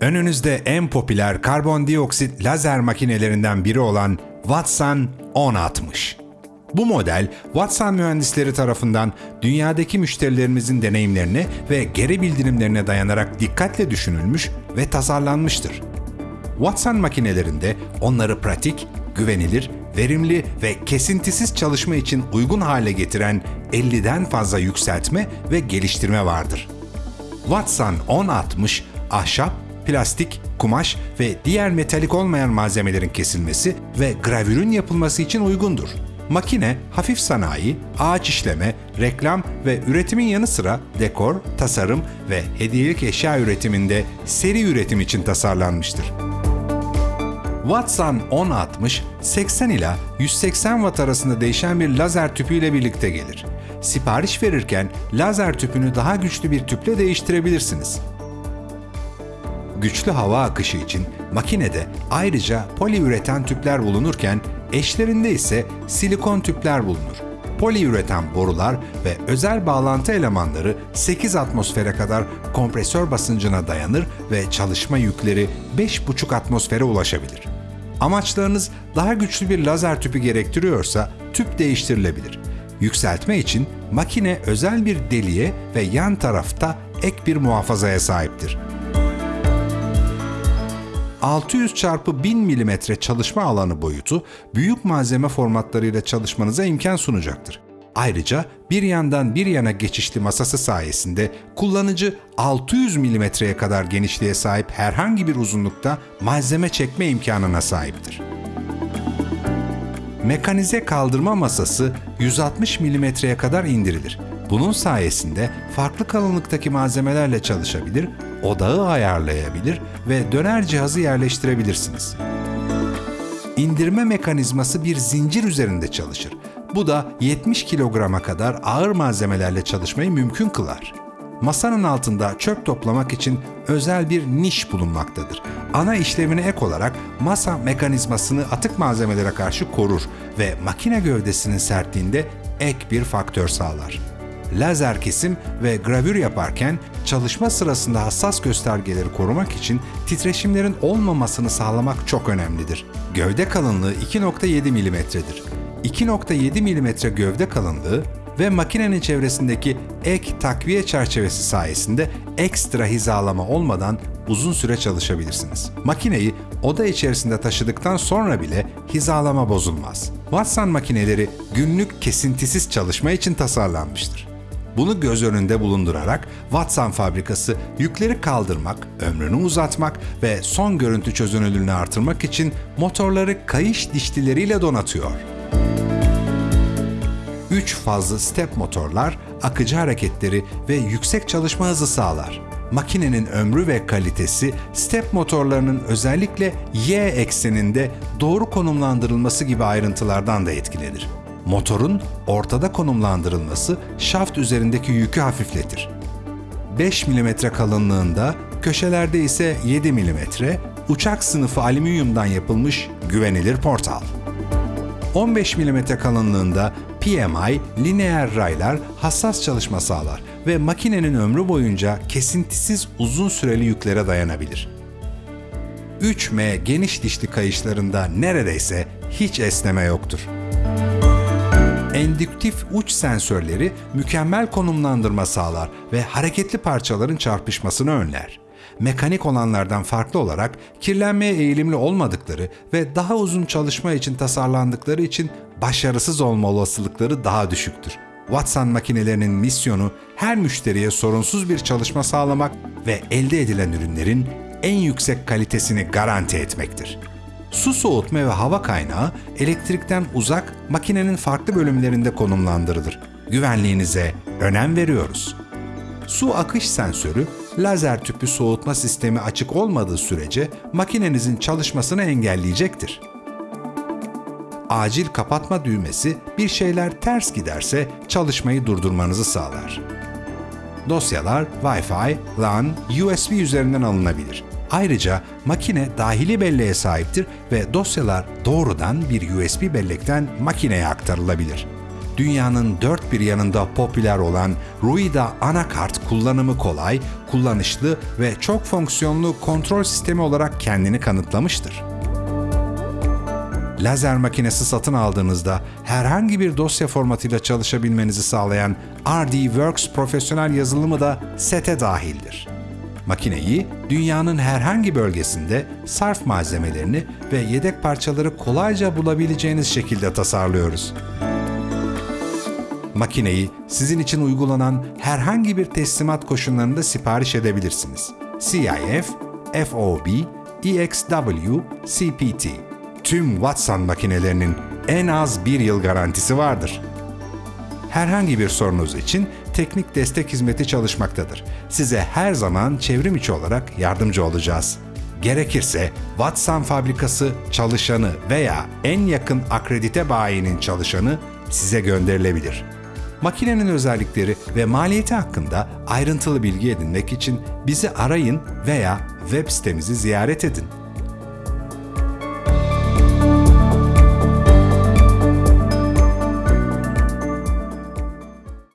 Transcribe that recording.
Önünüzde en popüler karbondioksit lazer makinelerinden biri olan Watson 1060. Bu model Watson mühendisleri tarafından dünyadaki müşterilerimizin deneyimlerine ve geri bildirimlerine dayanarak dikkatle düşünülmüş ve tasarlanmıştır. Watson makinelerinde onları pratik, güvenilir, verimli ve kesintisiz çalışma için uygun hale getiren 50'den fazla yükseltme ve geliştirme vardır. Watson 1060 ahşap, plastik, kumaş ve diğer metalik olmayan malzemelerin kesilmesi ve gravürün yapılması için uygundur. Makine, hafif sanayi, ağaç işleme, reklam ve üretimin yanı sıra dekor, tasarım ve hediyelik eşya üretiminde seri üretim için tasarlanmıştır. Watson 1060, 80 ila 180 watt arasında değişen bir lazer tüpüyle birlikte gelir. Sipariş verirken lazer tüpünü daha güçlü bir tüple değiştirebilirsiniz. Güçlü hava akışı için makinede ayrıca poliüreten tüpler bulunurken eşlerinde ise silikon tüpler bulunur. Poliüreten borular ve özel bağlantı elemanları 8 atmosfere kadar kompresör basıncına dayanır ve çalışma yükleri 5,5 atmosfere ulaşabilir. Amaçlarınız daha güçlü bir lazer tüpü gerektiriyorsa tüp değiştirilebilir. Yükseltme için makine özel bir deliğe ve yan tarafta ek bir muhafazaya sahiptir. 600 çarpı 1000 mm çalışma alanı boyutu büyük malzeme formatlarıyla çalışmanıza imkan sunacaktır. Ayrıca bir yandan bir yana geçişli masası sayesinde kullanıcı 600 mm'ye kadar genişliğe sahip herhangi bir uzunlukta malzeme çekme imkanına sahiptir. Mekanize kaldırma masası 160 mm'ye kadar indirilir. Bunun sayesinde farklı kalınlıktaki malzemelerle çalışabilir, odağı ayarlayabilir ve döner cihazı yerleştirebilirsiniz. İndirme mekanizması bir zincir üzerinde çalışır. Bu da 70 kilograma kadar ağır malzemelerle çalışmayı mümkün kılar. Masanın altında çöp toplamak için özel bir niş bulunmaktadır. Ana işlevine ek olarak masa mekanizmasını atık malzemelere karşı korur ve makine gövdesinin sertliğinde ek bir faktör sağlar lazer kesim ve gravür yaparken çalışma sırasında hassas göstergeleri korumak için titreşimlerin olmamasını sağlamak çok önemlidir. Gövde kalınlığı 2.7 mm'dir. 2.7 mm gövde kalınlığı ve makinenin çevresindeki ek takviye çerçevesi sayesinde ekstra hizalama olmadan uzun süre çalışabilirsiniz. Makineyi oda içerisinde taşıdıktan sonra bile hizalama bozulmaz. Watson makineleri günlük kesintisiz çalışma için tasarlanmıştır. Bunu göz önünde bulundurarak Watson fabrikası yükleri kaldırmak, ömrünü uzatmak ve son görüntü çözünürlüğünü artırmak için motorları kayış dişlileriyle donatıyor. 3 fazlı step motorlar akıcı hareketleri ve yüksek çalışma hızı sağlar. Makinenin ömrü ve kalitesi step motorlarının özellikle Y ekseninde doğru konumlandırılması gibi ayrıntılardan da etkilenir. Motorun ortada konumlandırılması şaft üzerindeki yükü hafifletir. 5 mm kalınlığında, köşelerde ise 7 mm, uçak sınıfı alüminyumdan yapılmış güvenilir portal. 15 mm kalınlığında PMI, lineer raylar hassas çalışma sağlar ve makinenin ömrü boyunca kesintisiz uzun süreli yüklere dayanabilir. 3M geniş dişli kayışlarında neredeyse hiç esneme yoktur endüktif uç sensörleri mükemmel konumlandırma sağlar ve hareketli parçaların çarpışmasını önler. Mekanik olanlardan farklı olarak kirlenmeye eğilimli olmadıkları ve daha uzun çalışma için tasarlandıkları için başarısız olma olasılıkları daha düşüktür. Watson makinelerinin misyonu her müşteriye sorunsuz bir çalışma sağlamak ve elde edilen ürünlerin en yüksek kalitesini garanti etmektir. Su soğutma ve hava kaynağı elektrikten uzak makinenin farklı bölümlerinde konumlandırılır. Güvenliğinize önem veriyoruz. Su akış sensörü, lazer tüpü soğutma sistemi açık olmadığı sürece makinenizin çalışmasını engelleyecektir. Acil kapatma düğmesi bir şeyler ters giderse çalışmayı durdurmanızı sağlar. Dosyalar Wi-Fi, LAN, USB üzerinden alınabilir. Ayrıca makine dahili belleğe sahiptir ve dosyalar doğrudan bir USB bellekten makineye aktarılabilir. dünyanın dört bir yanında popüler olan Ruida anakart kullanımı kolay, kullanışlı ve çok fonksiyonlu kontrol sistemi olarak kendini kanıtlamıştır. Lazer makinesi satın aldığınızda herhangi bir dosya formatıyla çalışabilmenizi sağlayan RDWorks profesyonel yazılımı da sete dahildir. Makineyi dünyanın herhangi bölgesinde sarf malzemelerini ve yedek parçaları kolayca bulabileceğiniz şekilde tasarlıyoruz. Makineyi sizin için uygulanan herhangi bir teslimat koşullarında sipariş edebilirsiniz. CIF, FOB, EXW, CPT. Tüm Watson makinelerinin en az bir yıl garantisi vardır. Herhangi bir sorunuz için teknik destek hizmeti çalışmaktadır. Size her zaman çevrim içi olarak yardımcı olacağız. Gerekirse Watson fabrikası çalışanı veya en yakın akredite bayinin çalışanı size gönderilebilir. Makinenin özellikleri ve maliyeti hakkında ayrıntılı bilgi edinmek için bizi arayın veya web sitemizi ziyaret edin.